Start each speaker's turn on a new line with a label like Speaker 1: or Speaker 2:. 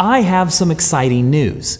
Speaker 1: I have some exciting news.